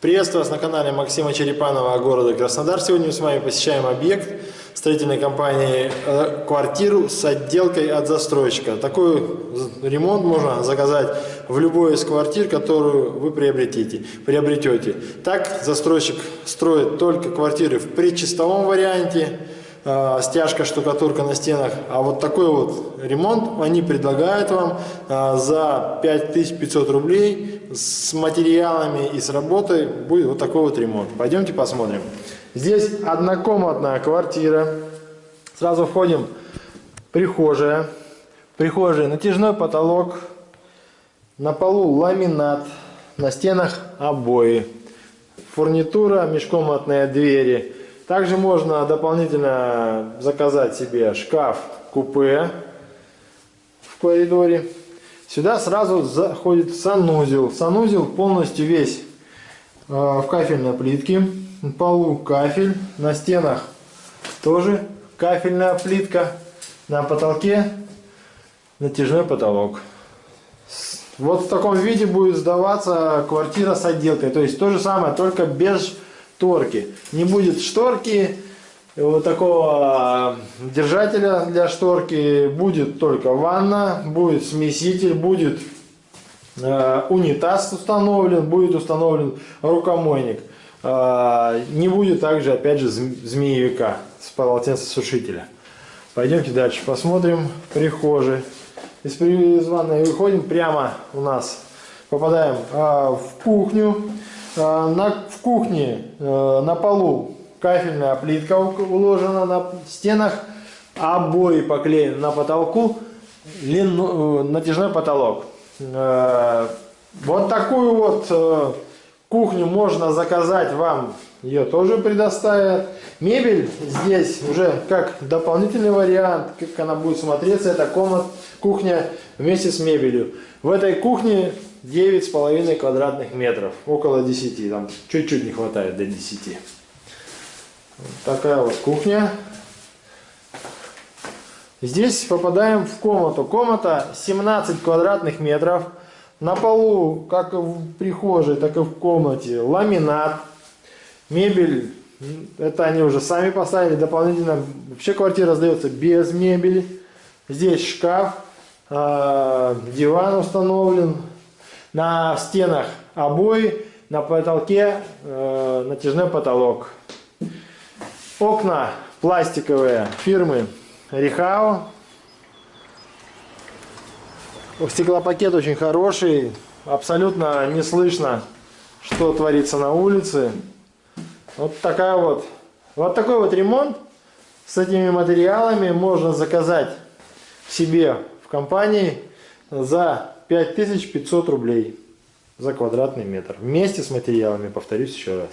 Приветствую вас на канале Максима Черепанова города Краснодар. Сегодня мы с вами посещаем объект строительной компании э, «Квартиру» с отделкой от застройщика. Такой ремонт можно заказать в любой из квартир, которую вы приобретете. приобретете. Так застройщик строит только квартиры в предчистовом варианте, э, стяжка, штукатурка на стенах. А вот такой вот ремонт они предлагают вам э, за 5500 рублей с материалами и с работой будет вот такой вот ремонт. Пойдемте посмотрим. Здесь однокомнатная квартира. Сразу входим. Прихожая. Прихожая натяжной потолок. На полу ламинат. На стенах обои. Фурнитура, межкомнатные двери. Также можно дополнительно заказать себе шкаф-купе в коридоре. Сюда сразу заходит санузел. Санузел полностью весь э, в кафельной плитке. На полу кафель, на стенах тоже кафельная плитка. На потолке натяжной потолок. Вот в таком виде будет сдаваться квартира с отделкой. То есть то же самое, только без шторки. Не будет шторки, вот такого а, держателя для шторки будет только ванна, будет смеситель, будет э, унитаз установлен, будет установлен рукомойник. Э, не будет также, опять же, змеевика с полотенцесушителя. Пойдемте дальше посмотрим. Прихожей. Из, из ванной выходим прямо у нас. Попадаем э, в кухню. Э, на, в кухне э, на полу кафельная плитка уложена на стенах, обои поклеены на потолку, лину, э, натяжной потолок. Вот такую вот кухню можно заказать вам, ее тоже предоставят. Мебель здесь уже как дополнительный вариант, как она будет смотреться, это комнат, кухня вместе с мебелью. В этой кухне 9,5 квадратных метров, около 10, там чуть-чуть не хватает до 10 такая вот кухня. Здесь попадаем в комнату. Комната 17 квадратных метров. На полу, как в прихожей, так и в комнате, ламинат. Мебель, это они уже сами поставили. Дополнительно, вообще квартира сдается без мебели. Здесь шкаф, а, диван установлен. На стенах обои, на потолке э, натяжной потолок. Окна пластиковые фирмы Рихао. Стеклопакет очень хороший. Абсолютно не слышно, что творится на улице. Вот такая вот. Вот такой вот ремонт с этими материалами можно заказать себе в компании за 5500 рублей за квадратный метр. Вместе с материалами, повторюсь еще раз.